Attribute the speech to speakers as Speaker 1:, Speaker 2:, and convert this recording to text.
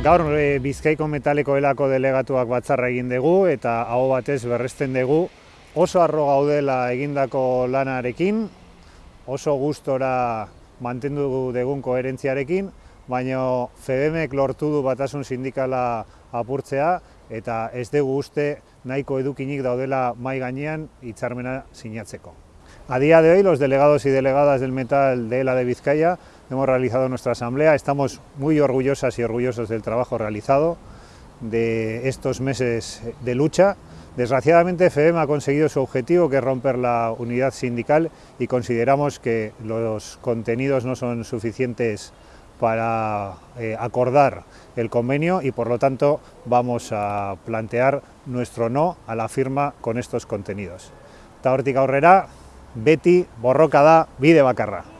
Speaker 1: Gaur e, Bizkaiko Metaleko Elako delegatuak batzarra egin dugu eta hau batez berresten dugu oso arro gaudela egindako lanarekin, oso gustora mantendu dugun koherentziarekin, baina FEDEMek lortu du batasun sindikala apurtzea eta ez dugu uste nahiko edukinik daudela mai gainean hitzarmena sinatzeko. A día de hoy, los delegados y delegadas del metal de ELA de Vizcaya hemos realizado nuestra asamblea. Estamos muy orgullosas y orgullosos del trabajo realizado, de estos meses de lucha. Desgraciadamente, FEM ha conseguido su objetivo, que es romper la unidad sindical, y consideramos que los contenidos no son suficientes para eh, acordar el convenio y por lo tanto vamos a plantear nuestro no a la firma con estos contenidos. Eta hortik aurrera, beti borroka da bide bakarra.